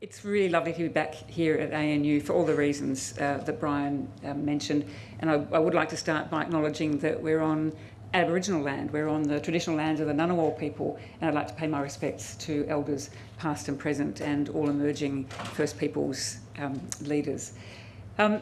It's really lovely to be back here at ANU for all the reasons uh, that Brian uh, mentioned. And I, I, would like to start by acknowledging that we're on Aboriginal land, we're on the traditional lands of the Ngunnawal people, and I'd like to pay my respects to elders past and present and all emerging First Peoples um, leaders. Um,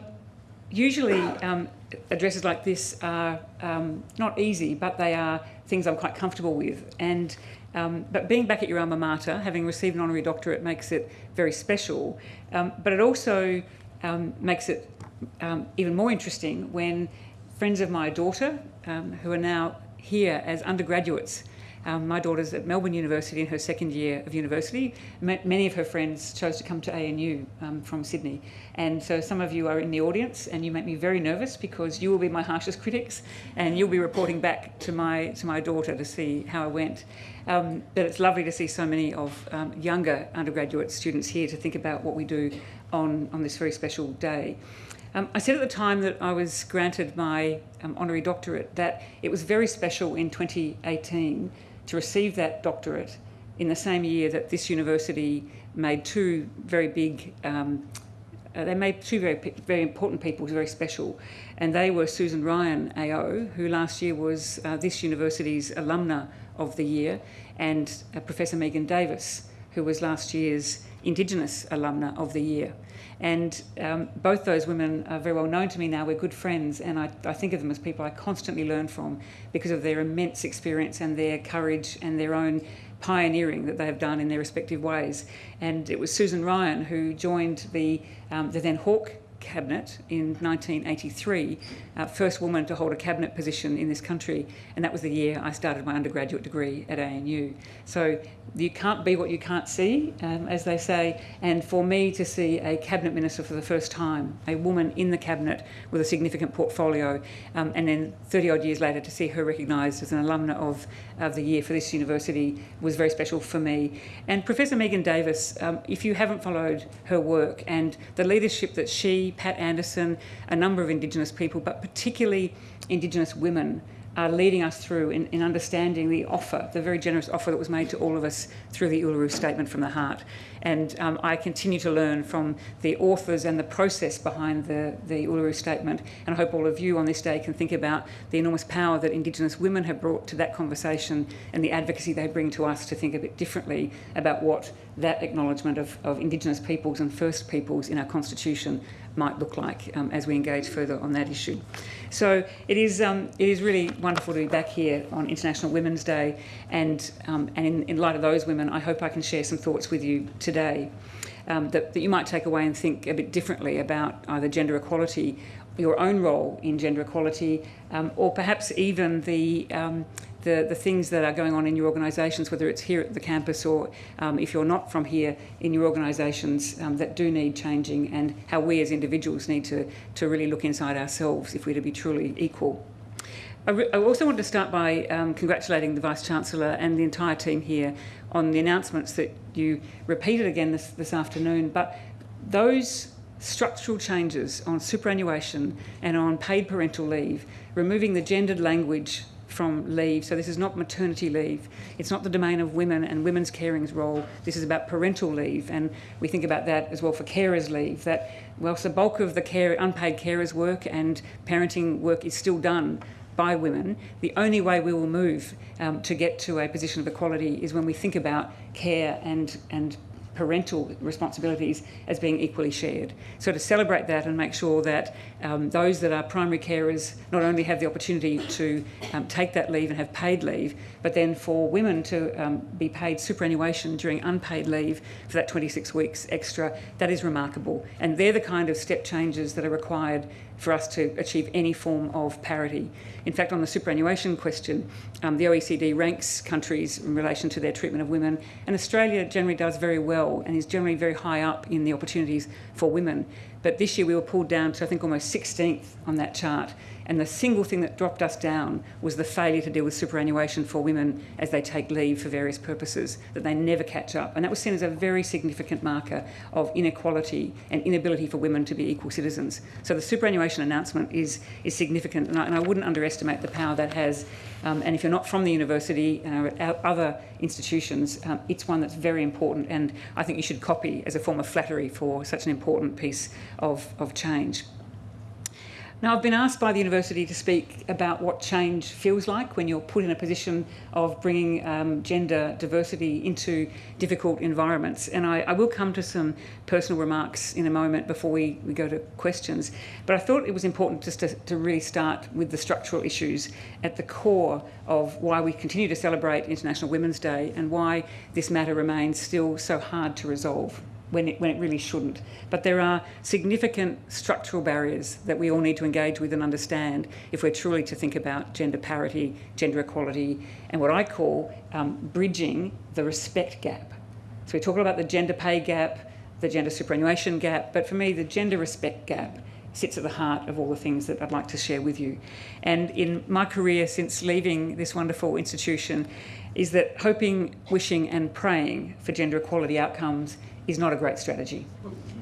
usually um, addresses like this are um, not easy, but they are things I'm quite comfortable with. And um, but being back at your alma mater, having received an honorary doctorate, makes it very special. Um, but it also um, makes it um, even more interesting when friends of my daughter, um, who are now here as undergraduates, um, my daughter's at Melbourne University in her second year of university. many of her friends chose to come to ANU um, from Sydney. And so some of you are in the audience and you make me very nervous because you will be my harshest critics and you'll be reporting back to my, to my daughter to see how I went. Um, but it's lovely to see so many of um, younger undergraduate students here to think about what we do on, on this very special day. Um, I said at the time that I was granted my um, honorary doctorate that it was very special in 2018 to receive that doctorate in the same year that this university made two very big, um, uh, they made two very, very important people very special. And they were Susan Ryan AO, who last year was uh, this university's alumna of the year, and uh, Professor Megan Davis, who was last year's Indigenous alumna of the year. And um, both those women are very well known to me now. We're good friends, and I, I, think of them as people I constantly learn from because of their immense experience and their courage and their own pioneering that they have done in their respective ways. And it was Susan Ryan who joined the, um, the then Hawke cabinet in 1983, uh, first woman to hold a cabinet position in this country, and that was the year I started my undergraduate degree at ANU. So you can't be what you can't see, um, as they say, and for me to see a cabinet minister for the first time, a woman in the cabinet with a significant portfolio, um, and then 30 odd years later to see her recognised as an alumna of, of the year for this university was very special for me. And Professor Megan Davis, um, if you haven't followed her work and the leadership that she, Pat Anderson, a number of Indigenous people, but particularly Indigenous women, are leading us through in, in, understanding the offer, the very generous offer that was made to all of us through the Uluru Statement from the Heart. And um, I continue to learn from the authors and the process behind the, the Uluru Statement. And I hope all of you on this day can think about the enormous power that Indigenous women have brought to that conversation and the advocacy they bring to us to think a bit differently about what that acknowledgement of, of Indigenous peoples and First Peoples in our Constitution might look like um, as we engage further on that issue. So it is, um, it is really wonderful to be back here on International Women's Day and, um, and in, in light of those women, I hope I can share some thoughts with you today um, that, that you might take away and think a bit differently about either gender equality, your own role in gender equality, um, or perhaps even the um, the, the things that are going on in your organisations, whether it's here at the campus or um, if you're not from here in your organisations um, that do need changing and how we as individuals need to, to really look inside ourselves if we're to be truly equal. I, also want to start by um, congratulating the Vice-Chancellor and the entire team here on the announcements that you repeated again this, this afternoon, but those structural changes on superannuation and on paid parental leave, removing the gendered language from leave. So this is not maternity leave. It's not the domain of women and women's caring's role. This is about parental leave. And we think about that as well for carers leave, that whilst the bulk of the care, unpaid carers work and parenting work is still done by women, the only way we will move um, to get to a position of equality is when we think about care and, and parental responsibilities as being equally shared. So to celebrate that and make sure that um, those that are primary carers not only have the opportunity to um, take that leave and have paid leave, but then for women to um, be paid superannuation during unpaid leave for that 26 weeks extra, that is remarkable. And they're the kind of step changes that are required for us to achieve any form of parity. In fact, on the superannuation question, um, the OECD ranks countries in relation to their treatment of women, and Australia generally does very well and is generally very high up in the opportunities for women. But this year we were pulled down to, I think, almost 16th on that chart. And the single thing that dropped us down was the failure to deal with superannuation for women as they take leave for various purposes, that they never catch up. And that was seen as a very significant marker of inequality and inability for women to be equal citizens. So the superannuation announcement is, is significant, and I, and I wouldn't underestimate the power that has. Um, and if you're not from the university and uh, other institutions, um, it's one that's very important, and I think you should copy as a form of flattery for such an important piece of, of change. Now, I've been asked by the university to speak about what change feels like when you're put in a position of bringing um, gender diversity into difficult environments. And I, I, will come to some personal remarks in a moment before we, we go to questions. But I thought it was important just to, to really start with the structural issues at the core of why we continue to celebrate International Women's Day and why this matter remains still so hard to resolve when it, when it really shouldn't. But there are significant structural barriers that we all need to engage with and understand if we're truly to think about gender parity, gender equality, and what I call um, bridging the respect gap. So we talk about the gender pay gap, the gender superannuation gap, but for me, the gender respect gap sits at the heart of all the things that I'd like to share with you. And in my career since leaving this wonderful institution, is that hoping, wishing, and praying for gender equality outcomes is not a great strategy.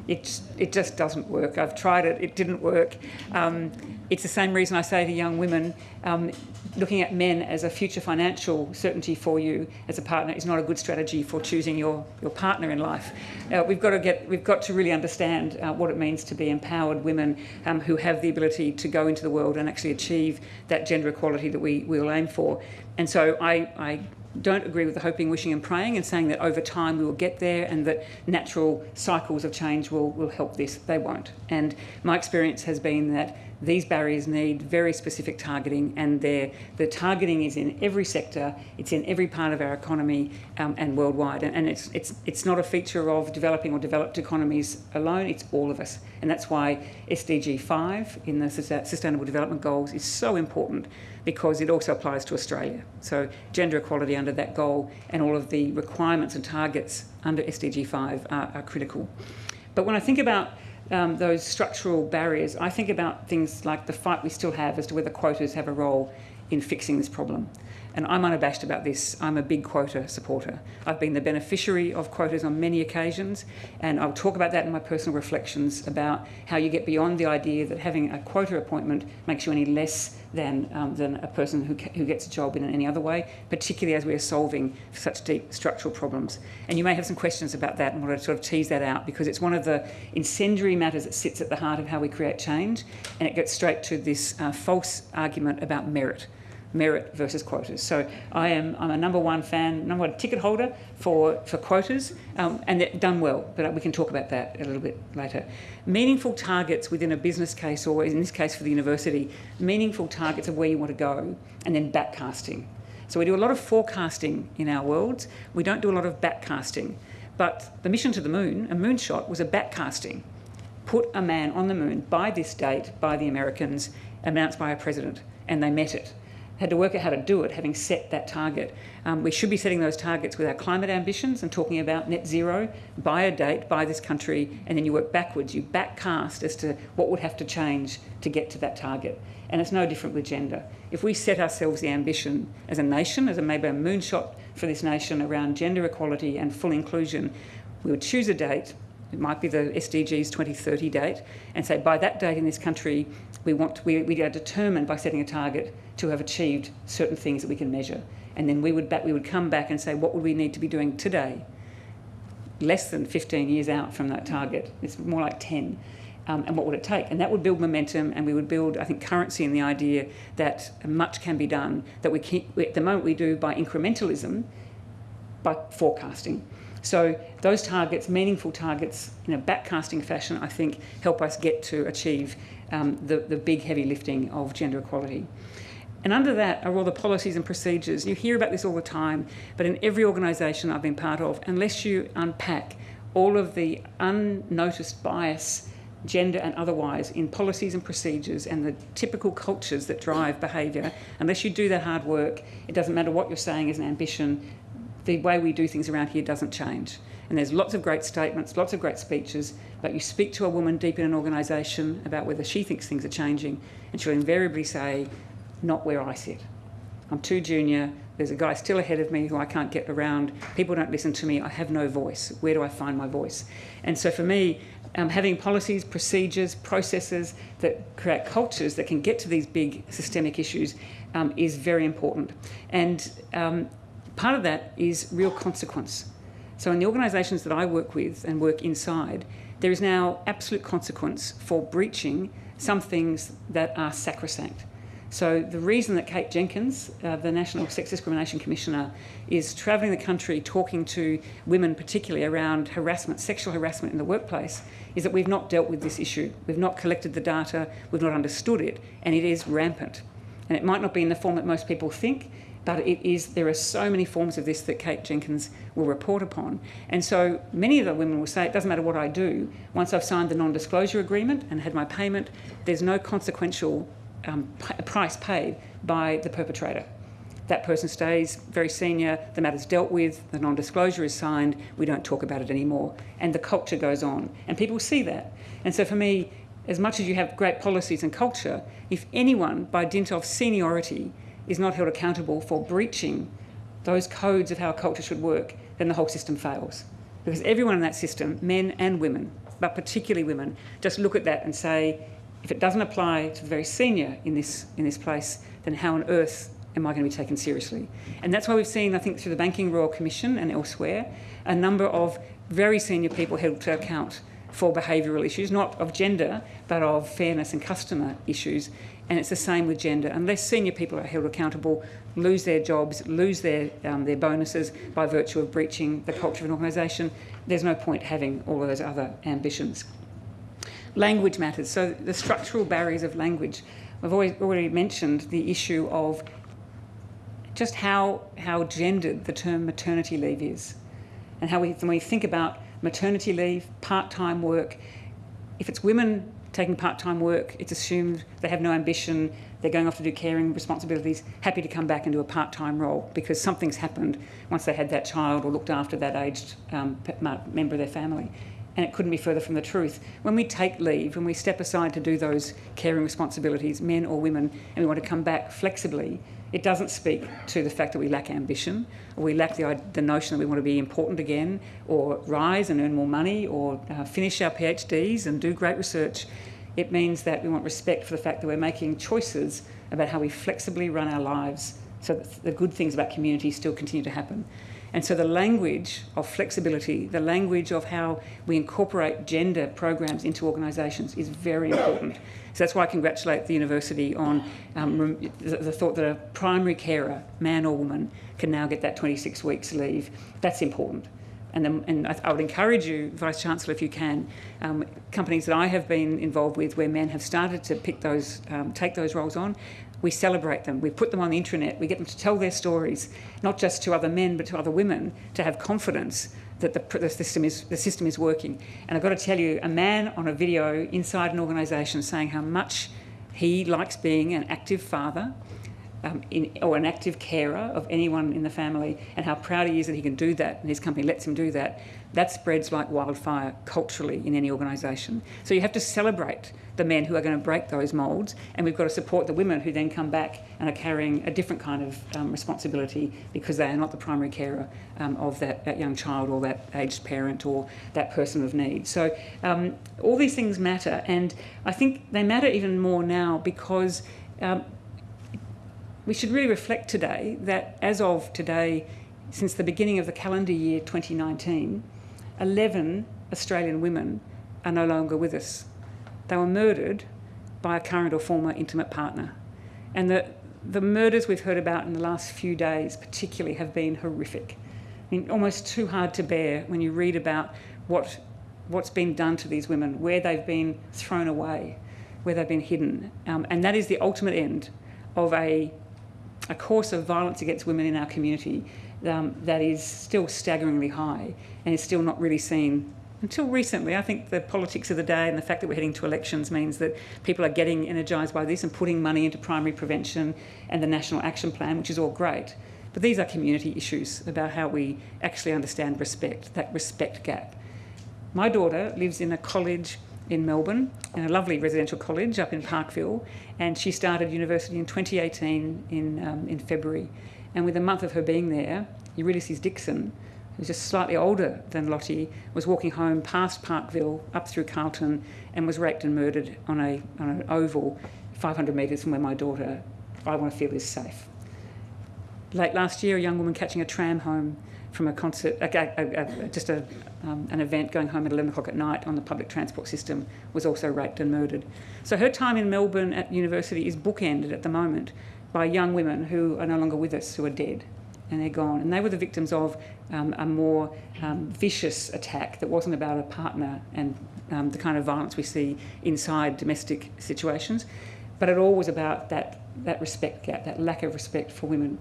It, it just doesn't work. I've tried it, it didn't work. Um, it's the same reason I say to young women, um, looking at men as a future financial certainty for you as a partner is not a good strategy for choosing your, your partner in life. Uh, we've got to get, we've got to really understand uh, what it means to be empowered women um, who have the ability to go into the world and actually achieve that gender equality that we will aim for. And so I, I don't agree with the hoping, wishing and praying and saying that over time we will get there and that natural cycles of change will, will help this. They won't. And my experience has been that these barriers need very specific targeting and the targeting is in every sector, it's in every part of our economy um, and worldwide. And, and it's, it's, it's not a feature of developing or developed economies alone, it's all of us. And that's why SDG 5 in the Sustainable Development Goals is so important because it also applies to Australia. So gender equality under that goal and all of the requirements and targets under SDG 5 are, are critical. But when I think about um, those structural barriers, I think about things like the fight we still have as to whether quotas have a role in fixing this problem. And I'm unabashed about this. I'm a big quota supporter. I've been the beneficiary of quotas on many occasions, and I'll talk about that in my personal reflections about how you get beyond the idea that having a quota appointment makes you any less than, um, than a person who, who gets a job in any other way, particularly as we are solving such deep structural problems. And you may have some questions about that and want to sort of tease that out because it's one of the incendiary matters that sits at the heart of how we create change, and it gets straight to this uh, false argument about merit merit versus quotas. So I am I'm a number one fan, number one ticket holder for, for quotas, um, and they're done well, but we can talk about that a little bit later. Meaningful targets within a business case, or in this case for the university, meaningful targets of where you want to go, and then backcasting. So we do a lot of forecasting in our worlds. We don't do a lot of backcasting. But the mission to the moon, a moonshot, was a backcasting. Put a man on the moon by this date by the Americans, announced by a president, and they met it had to work out how to do it, having set that target. Um, we should be setting those targets with our climate ambitions and talking about net zero by a date, by this country, and then you work backwards. You backcast as to what would have to change to get to that target. And it's no different with gender. If we set ourselves the ambition as a nation, as a maybe a moonshot for this nation around gender equality and full inclusion, we would choose a date, it might be the SDG's 2030 date, and say by that date in this country, we want we, we are determined by setting a target to have achieved certain things that we can measure. And then we would, back, we would come back and say, what would we need to be doing today? Less than 15 years out from that target. It's more like 10. Um, and what would it take? And that would build momentum, and we would build, I think, currency in the idea that much can be done. That we keep, at the moment we do by incrementalism, by forecasting. So those targets, meaningful targets, in a backcasting fashion, I think, help us get to achieve um, the, the big heavy lifting of gender equality. And under that are all the policies and procedures. You hear about this all the time, but in every organisation I've been part of, unless you unpack all of the unnoticed bias, gender and otherwise, in policies and procedures and the typical cultures that drive behaviour, unless you do that hard work, it doesn't matter what you're saying as an ambition, the way we do things around here doesn't change. And there's lots of great statements, lots of great speeches, but you speak to a woman deep in an organisation about whether she thinks things are changing, and she'll invariably say, not where I sit. I'm too junior, there's a guy still ahead of me who I can't get around, people don't listen to me, I have no voice. Where do I find my voice? And so for me, um, having policies, procedures, processes that create cultures that can get to these big systemic issues um, is very important. And um, part of that is real consequence. So in the organisations that I work with and work inside, there is now absolute consequence for breaching some things that are sacrosanct. So the reason that Kate Jenkins, uh, the National Sex Discrimination Commissioner, is travelling the country talking to women particularly around harassment, sexual harassment in the workplace, is that we've not dealt with this issue. We've not collected the data, we've not understood it, and it is rampant. And it might not be in the form that most people think, but it is, there are so many forms of this that Kate Jenkins will report upon. And so many of the women will say, it doesn't matter what I do, once I've signed the non-disclosure agreement and had my payment, there's no consequential um, price paid by the perpetrator. That person stays very senior, the matter's dealt with, the non-disclosure is signed, we don't talk about it anymore, and the culture goes on. And people see that. And so for me, as much as you have great policies and culture, if anyone, by dint of seniority, is not held accountable for breaching those codes of how a culture should work, then the whole system fails. Because everyone in that system, men and women, but particularly women, just look at that and say, if it doesn't apply to the very senior in this, in this place, then how on earth am I going to be taken seriously? And that's why we've seen, I think, through the Banking Royal Commission and elsewhere, a number of very senior people held to account for behavioural issues, not of gender, but of fairness and customer issues. And it's the same with gender. Unless senior people are held accountable, lose their jobs, lose their, um, their bonuses by virtue of breaching the culture of an organisation, there's no point having all of those other ambitions. Language matters. So the structural barriers of language. I've always, already mentioned the issue of just how, how gendered the term maternity leave is and how we, when we think about maternity leave, part-time work, if it's women taking part-time work, it's assumed they have no ambition, they're going off to do caring responsibilities, happy to come back and do a part-time role because something's happened once they had that child or looked after that aged um, member of their family and it couldn't be further from the truth. When we take leave, when we step aside to do those caring responsibilities, men or women, and we want to come back flexibly, it doesn't speak to the fact that we lack ambition, or we lack the, the notion that we want to be important again, or rise and earn more money, or uh, finish our PhDs and do great research. It means that we want respect for the fact that we're making choices about how we flexibly run our lives so that the good things about community still continue to happen. And so the language of flexibility, the language of how we incorporate gender programs into organisations is very important. So that's why I congratulate the university on um, the, thought that a primary carer, man or woman, can now get that 26 weeks leave. That's important. And, and I, I, would encourage you, Vice Chancellor, if you can, um, companies that I have been involved with where men have started to pick those, um, take those roles on, we celebrate them, we put them on the intranet, we get them to tell their stories, not just to other men but to other women, to have confidence that the, the, system is, the system is working. And I've got to tell you, a man on a video inside an organisation saying how much he likes being an active father um, in, or an active carer of anyone in the family and how proud he is that he can do that and his company lets him do that, that spreads like wildfire culturally in any organisation. So you have to celebrate the men who are going to break those moulds, and we've got to support the women who then come back and are carrying a different kind of um, responsibility because they are not the primary carer um, of that, that, young child or that aged parent or that person of need. So um, all these things matter, and I think they matter even more now because um, we should really reflect today that as of today, since the beginning of the calendar year 2019, 11 Australian women are no longer with us. They were murdered by a current or former intimate partner. And the, the murders we've heard about in the last few days particularly have been horrific. I mean, almost too hard to bear when you read about what, what's been done to these women, where they've been thrown away, where they've been hidden. Um, and that is the ultimate end of a, a course of violence against women in our community um, that is still staggeringly high and is still not really seen until recently, I think the politics of the day and the fact that we're heading to elections means that people are getting energised by this and putting money into primary prevention and the National Action Plan, which is all great. But these are community issues about how we actually understand respect, that respect gap. My daughter lives in a college in Melbourne, in a lovely residential college up in Parkville, and she started university in 2018 in, um, in February. And with a month of her being there, Eurydice Dixon, who's just slightly older than Lottie, was walking home past Parkville, up through Carlton, and was raped and murdered on, a, on an oval 500 metres from where my daughter, I want to feel, is safe. Late last year, a young woman catching a tram home from a concert, a, a, a, just um, an event going home at 11 o'clock at night on the public transport system, was also raped and murdered. So her time in Melbourne at university is bookended at the moment by young women who are no longer with us, who are dead and they're gone. And they were the victims of um, a more um, vicious attack that wasn't about a partner and um, the kind of violence we see inside domestic situations, but it all was about that, that respect gap, that lack of respect for women.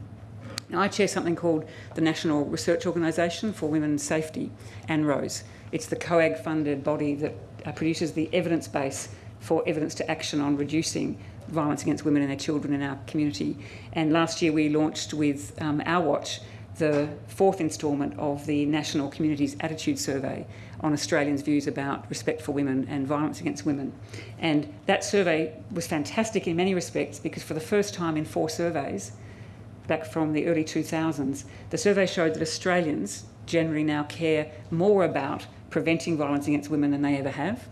Now, I chair something called the National Research Organisation for Women's Safety, ANROWS. It's the COAG funded body that uh, produces the evidence base for evidence to action on reducing violence against women and their children in our community. And last year we launched with um, Our Watch the fourth instalment of the National Communities Attitude Survey on Australians' views about respect for women and violence against women. And that survey was fantastic in many respects because for the first time in four surveys, back from the early 2000s, the survey showed that Australians generally now care more about preventing violence against women than they ever have.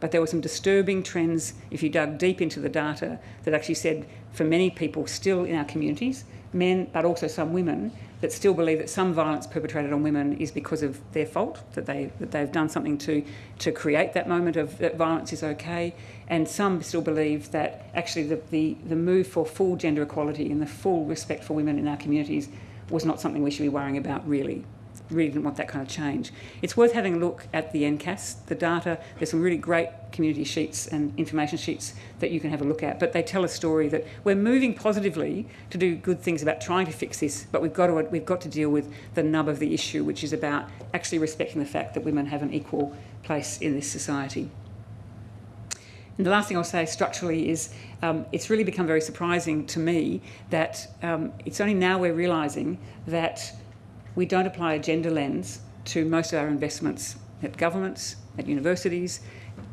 But there were some disturbing trends, if you dug deep into the data, that actually said for many people still in our communities, men, but also some women, that still believe that some violence perpetrated on women is because of their fault, that, they, that they've done something to, to create that moment of that violence is okay. And some still believe that actually the, the, the move for full gender equality and the full respect for women in our communities was not something we should be worrying about really really didn't want that kind of change. It's worth having a look at the NCAS, the data. There's some really great community sheets and information sheets that you can have a look at, but they tell a story that we're moving positively to do good things about trying to fix this, but we've got to, we've got to deal with the nub of the issue, which is about actually respecting the fact that women have an equal place in this society. And the last thing I'll say structurally is um, it's really become very surprising to me that um, it's only now we're realising that we don't apply a gender lens to most of our investments at governments, at universities,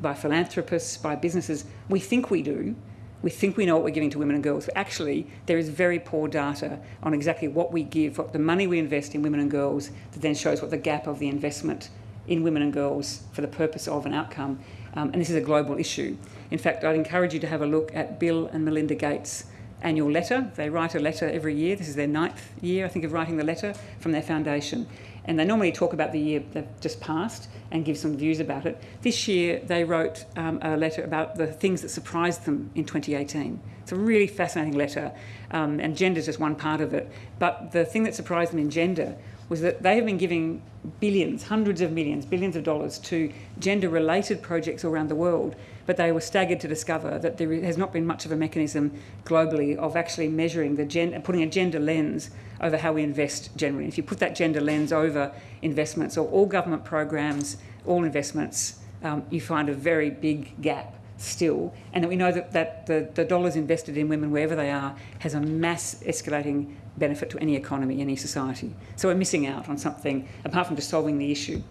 by philanthropists, by businesses. We think we do. We think we know what we're giving to women and girls, but actually there is very poor data on exactly what we give, what the money we invest in women and girls that then shows what the gap of the investment in women and girls for the purpose of an outcome. Um, and this is a global issue. In fact, I'd encourage you to have a look at Bill and Melinda Gates' annual letter. They write a letter every year. This is their ninth year, I think, of writing the letter from their foundation. And they normally talk about the year that just passed and give some views about it. This year, they wrote um, a letter about the things that surprised them in 2018. It's a really fascinating letter, um, and gender is just one part of it. But the thing that surprised them in gender was that they have been giving billions, hundreds of millions, billions of dollars to gender related projects around the world but they were staggered to discover that there has not been much of a mechanism globally of actually measuring the gender, putting a gender lens over how we invest generally. If you put that gender lens over investments or all government programs, all investments, um, you find a very big gap still, and that we know that, that the, the dollars invested in women, wherever they are, has a mass escalating benefit to any economy, any society. So we're missing out on something apart from just solving the issue.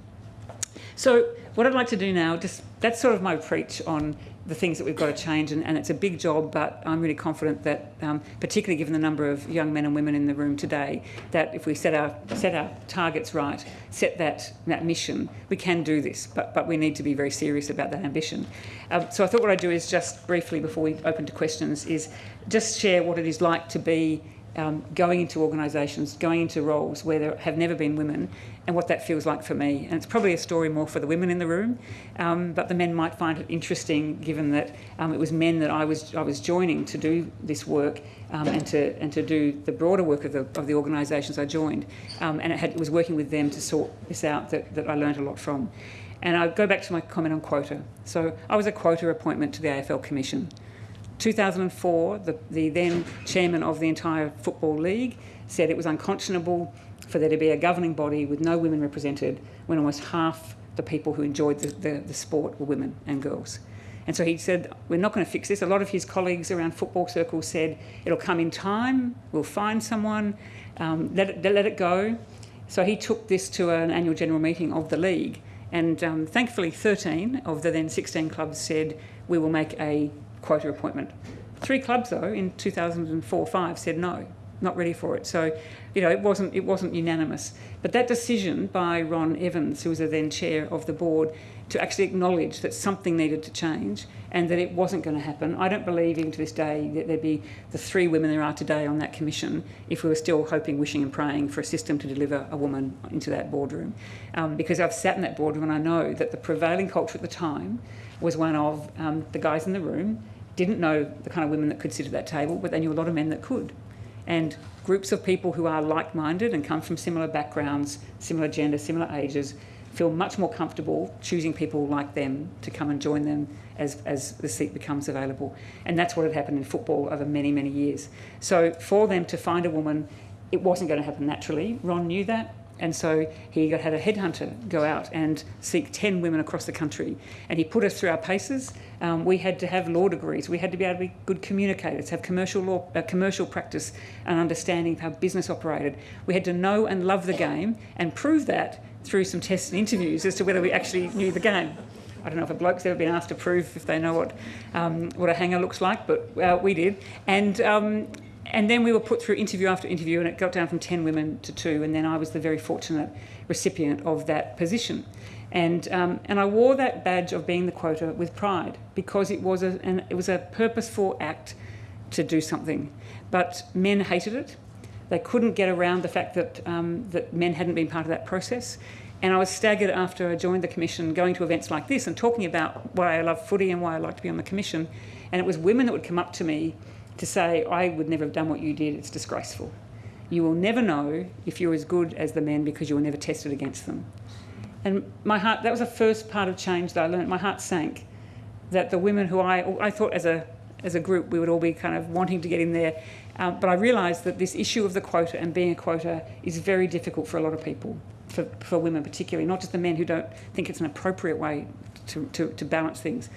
So what I'd like to do now, just that's sort of my preach on the things that we've got to change, and, and it's a big job, but I'm really confident that, um, particularly given the number of young men and women in the room today, that if we set our set our targets right, set that that mission, we can do this. But but we need to be very serious about that ambition. Um, so I thought what I'd do is just briefly before we open to questions is just share what it is like to be um, going into organisations, going into roles where there have never been women, and what that feels like for me. And it's probably a story more for the women in the room, um, but the men might find it interesting, given that um, it was men that I was I was joining to do this work um, and to and to do the broader work of the of the organisations I joined, um, and it, had, it was working with them to sort this out that, that I learned a lot from. And I go back to my comment on quota. So I was a quota appointment to the AFL Commission. 2004, the, the then chairman of the entire Football League said it was unconscionable for there to be a governing body with no women represented when almost half the people who enjoyed the, the, the sport were women and girls. And so he said, We're not going to fix this. A lot of his colleagues around football circles said, It'll come in time, we'll find someone, um, let, it, let it go. So he took this to an annual general meeting of the league. And um, thankfully, 13 of the then 16 clubs said, We will make a quota appointment. Three clubs, though, in 2004 5 said no, not ready for it. So, you know, it wasn't, it wasn't unanimous. But that decision by Ron Evans, who was the then chair of the board, to actually acknowledge that something needed to change and that it wasn't going to happen. I don't believe, even to this day, that there'd be the three women there are today on that commission if we were still hoping, wishing, and praying for a system to deliver a woman into that boardroom. Um, because I've sat in that boardroom and I know that the prevailing culture at the time was one of um, the guys in the room didn't know the kind of women that could sit at that table, but they knew a lot of men that could. And groups of people who are like minded and come from similar backgrounds, similar gender, similar ages, feel much more comfortable choosing people like them to come and join them as, as the seat becomes available. And that's what had happened in football over many, many years. So for them to find a woman, it wasn't going to happen naturally. Ron knew that. And so he had a headhunter go out and seek 10 women across the country. And he put us through our paces. Um, we had to have law degrees. We had to be able to be good communicators, have commercial law, uh, commercial practice and understanding of how business operated. We had to know and love the game and prove that through some tests and interviews as to whether we actually knew the game. I don't know if a bloke's ever been asked to prove if they know what um, what a hanger looks like, but uh, we did. And um, and then we were put through interview after interview, and it got down from 10 women to two. And then I was the very fortunate recipient of that position. And, um, and I wore that badge of being the quota with pride because it was, a, an, it was a purposeful act to do something. But men hated it. They couldn't get around the fact that, um, that men hadn't been part of that process. And I was staggered after I joined the commission, going to events like this and talking about why I love footy and why I like to be on the commission. And it was women that would come up to me to say, I would never have done what you did, it's disgraceful. You will never know if you're as good as the men because you were never tested against them. And my heart, that was the first part of change that I learned. My heart sank that the women who I, I thought as a, as a group we would all be kind of wanting to get in there. Um, but I realised that this issue of the quota and being a quota is very difficult for a lot of people, for, for women particularly, not just the men who don't think it's an appropriate way to, to, to balance things.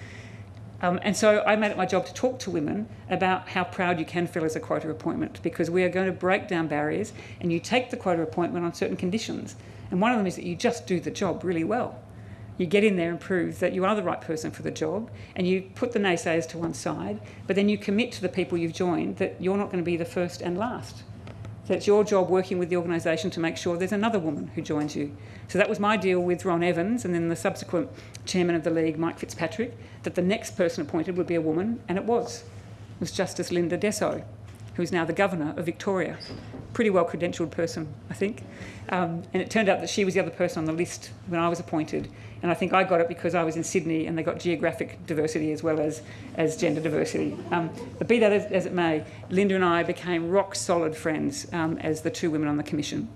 Um, and so I made it my job to talk to women about how proud you can feel as a quota appointment because we are going to break down barriers and you take the quota appointment on certain conditions. And one of them is that you just do the job really well. You get in there and prove that you are the right person for the job and you put the naysayers to one side, but then you commit to the people you've joined that you're not going to be the first and last. So it's your job working with the organisation to make sure there's another woman who joins you. So that was my deal with Ron Evans and then the subsequent chairman of the league, Mike Fitzpatrick, that the next person appointed would be a woman, and it was. It was Justice Linda Dessau, who's now the governor of Victoria. Pretty well credentialed person, I think. Um, and it turned out that she was the other person on the list when I was appointed. And I think I got it because I was in Sydney and they got geographic diversity as well as, as gender diversity. Um, but be that as, as, it may, Linda and I became rock solid friends um, as the two women on the commission.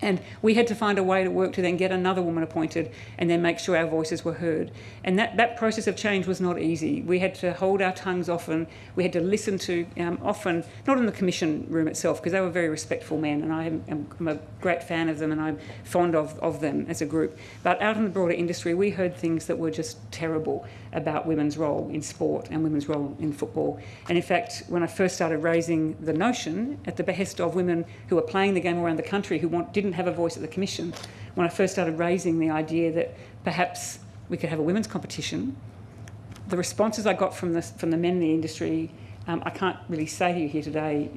And we had to find a way to work to then get another woman appointed and then make sure our voices were heard. And that, that process of change was not easy. We had to hold our tongues often. We had to listen to um, often, not in the commission room itself, because they were very respectful men, and I am, am, a great fan of them and I'm fond of, of them as a group. But out in the broader industry, we heard things that were just terrible about women's role in sport and women's role in football. And in fact, when I first started raising the notion at the behest of women who were playing the game around the country who want, didn't have a voice at the commission when I first started raising the idea that perhaps we could have a women's competition. The responses I got from the, from the men in the industry, um, I can't really say to you here today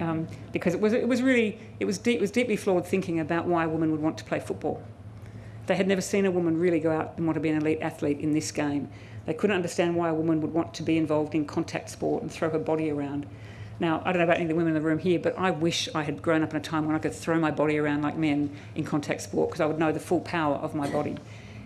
um, because it was, it was really, it was, deep, it was deeply flawed thinking about why a woman would want to play football. They had never seen a woman really go out and want to be an elite athlete in this game. They couldn't understand why a woman would want to be involved in contact sport and throw her body around. Now, I don't know about any of the women in the room here, but I wish I had grown up in a time when I could throw my body around like men in contact sport because I would know the full power of my body.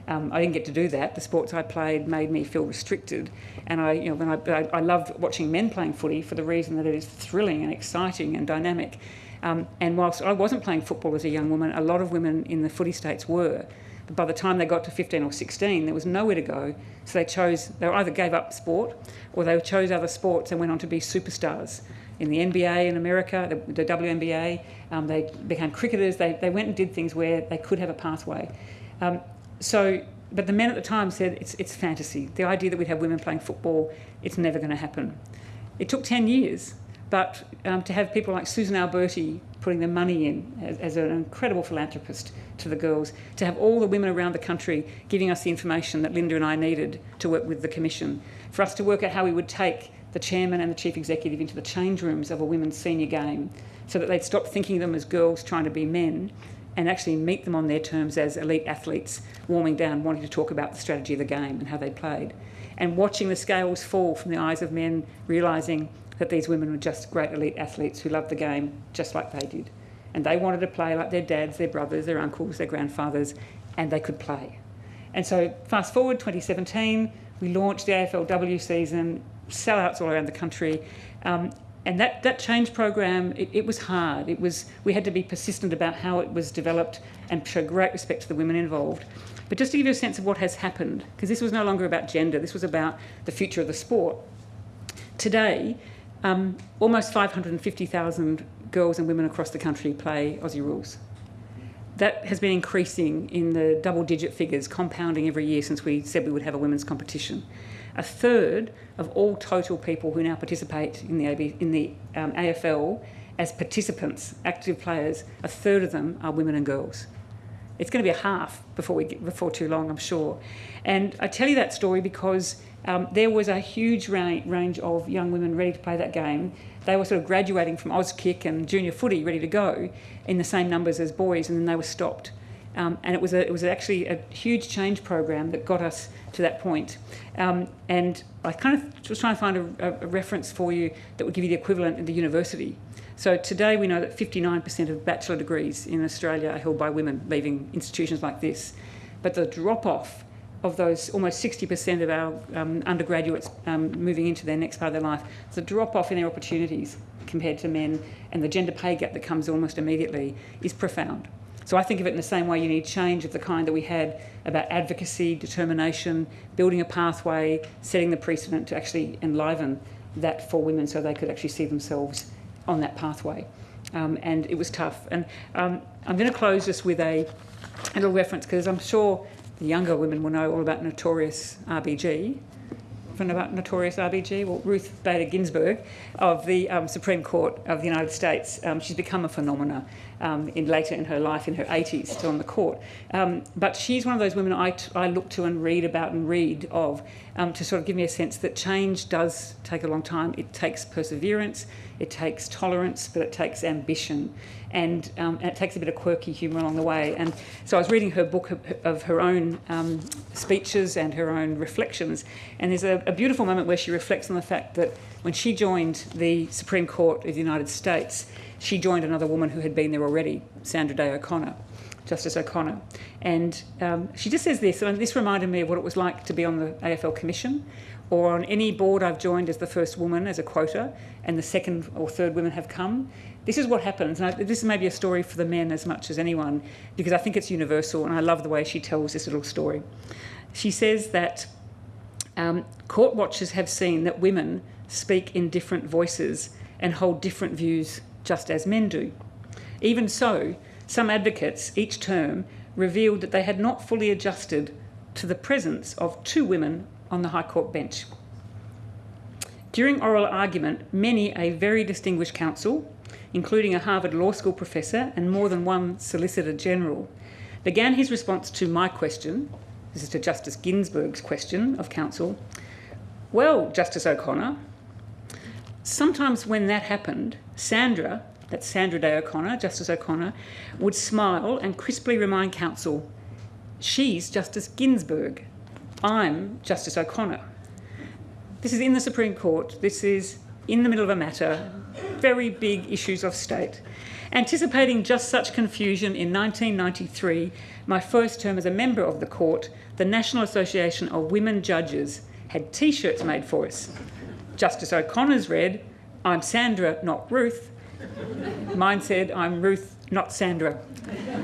Um, I didn't get to do that. The sports I played made me feel restricted, and I, you know, when I, I, I loved watching men playing footy for the reason that it is thrilling and exciting and dynamic. Um, and whilst I wasn't playing football as a young woman, a lot of women in the footy states were. But by the time they got to 15 or 16, there was nowhere to go. So they chose, they either gave up sport or they chose other sports and went on to be superstars in the NBA in America, the, the WNBA. Um, they became cricketers. They, they went and did things where they could have a pathway. Um, so but the men at the time said it's, it's fantasy. The idea that we'd have women playing football, it's never going to happen. It took 10 years, but um, to have people like Susan Alberti putting their money in as, as, an incredible philanthropist to the girls, to have all the women around the country giving us the information that Linda and I needed to work with the Commission, for us to work out how we would take the chairman and the chief executive into the change rooms of a women's senior game so that they'd stop thinking of them as girls trying to be men and actually meet them on their terms as elite athletes, warming down, wanting to talk about the strategy of the game and how they played. And watching the scales fall from the eyes of men, realising that these women were just great elite athletes who loved the game just like they did. And they wanted to play like their dads, their brothers, their uncles, their grandfathers, and they could play. And so, fast forward 2017, we launched the AFLW season, sellouts all around the country. Um, and that, that change program, it, it, was hard. It was, we had to be persistent about how it was developed and show great respect to the women involved. But just to give you a sense of what has happened, because this was no longer about gender, this was about the future of the sport. Today, um, almost 550,000 girls and women across the country play Aussie rules. That has been increasing in the double digit figures, compounding every year since we said we would have a women's competition. A third of all total people who now participate in the, AB, in the um, AFL as participants, active players, a third of them are women and girls. It's going to be a half before we get, before too long, I'm sure. And I tell you that story because um, there was a huge ra range of young women ready to play that game. They were sort of graduating from Auskick and junior footy, ready to go, in the same numbers as boys, and then they were stopped. Um, and it was a, it was actually a huge change program that got us to that point. Um, and I kind of was trying to find a, a, reference for you that would give you the equivalent in the university. So today we know that 59% of bachelor degrees in Australia are held by women leaving institutions like this. But the drop off of those almost 60% of our um, undergraduates um, moving into their next part of their life, the drop off in their opportunities compared to men and the gender pay gap that comes almost immediately is profound. So I think of it in the same way you need change of the kind that we had about advocacy, determination, building a pathway, setting the precedent to actually enliven that for women so they could actually see themselves on that pathway. Um, and it was tough. And um, I'm going to close just with a, a little reference because I'm sure the younger women will know all about Notorious RBG. From about Notorious RBG? Well, Ruth Bader Ginsburg of the um, Supreme Court of the United States. Um, she's become a phenomena um, in later in her life, in her 80s, still on the court. Um, but she's one of those women I, I look to and read about and read of to sort of give me a sense that change does take a long time. It takes perseverance, it takes tolerance, but it takes ambition. And, um, and it takes a bit of quirky humour along the way. And so I was reading her book of, of her own um, speeches and her own reflections. And there's a, a beautiful moment where she reflects on the fact that when she joined the Supreme Court of the United States, she joined another woman who had been there already, Sandra Day O'Connor, Justice O'Connor. And um, she just says this, and this reminded me of what it was like to be on the AFL Commission or on any board I've joined as the first woman as a quota, and the second or third women have come. This is what happens. And I, this is maybe a story for the men as much as anyone, because I think it's universal, and I love the way she tells this little story. She says that um, court watchers have seen that women speak in different voices and hold different views just as men do. Even so, some advocates each term revealed that they had not fully adjusted to the presence of two women on the High Court bench. During oral argument, many a very distinguished counsel, including a Harvard Law School professor and more than one Solicitor General, began his response to my question, this is to Justice Ginsburg's question of counsel, well, Justice O'Connor, sometimes when that happened, Sandra, that's Sandra Day O'Connor, Justice O'Connor, would smile and crisply remind counsel, she's Justice Ginsburg, I'm Justice O'Connor. This is in the Supreme Court, this is in the middle of a matter, very big issues of state. Anticipating just such confusion in 1993, my first term as a member of the court, the National Association of Women Judges had t-shirts made for us. Justice O'Connor's read, I'm Sandra, not Ruth. Mine said, I'm Ruth, not Sandra.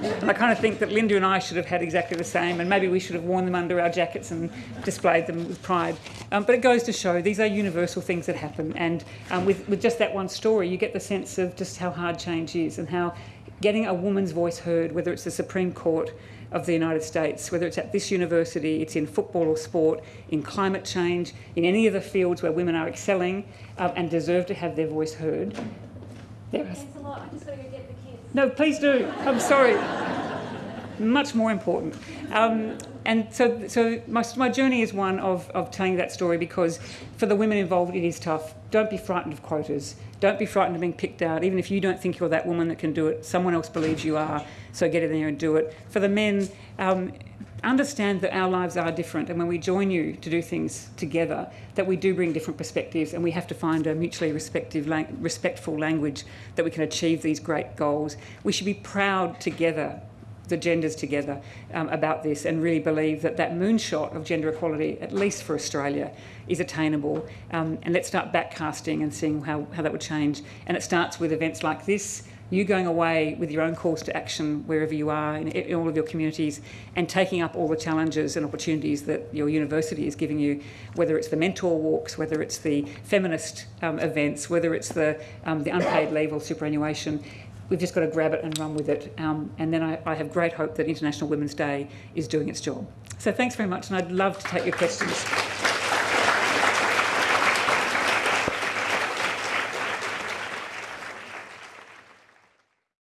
I kind of think that Linda and I should have had exactly the same, and maybe we should have worn them under our jackets and displayed them with pride. Um, but it goes to show these are universal things that happen, and um, with, with just that one story, you get the sense of just how hard change is and how getting a woman's voice heard, whether it's the Supreme Court of the United States, whether it's at this university, it's in football or sport, in climate change, in any of the fields where women are excelling uh, and deserve to have their voice heard. There Thanks a lot. No, please do. I'm sorry. Much more important. Um, and so, so my, my journey is one of, of telling that story because for the women involved, it is tough. Don't be frightened of quotas. Don't be frightened of being picked out. Even if you don't think you're that woman that can do it, someone else believes you are. So get in there and do it. For the men, um, understand that our lives are different and when we join you to do things together that we do bring different perspectives and we have to find a mutually respective, respectful language that we can achieve these great goals we should be proud together the genders together um, about this and really believe that that moonshot of gender equality, at least for Australia, is attainable. Um, and let's start backcasting and seeing how, how that would change. And it starts with events like this, you going away with your own calls to action wherever you are in, in all of your communities and taking up all the challenges and opportunities that your university is giving you, whether it's the mentor walks, whether it's the feminist um, events, whether it's the, um, the unpaid leave or superannuation we've just got to grab it and run with it. Um, and then I, I have great hope that International Women's Day is doing its job. So thanks very much, and I'd love to take your questions.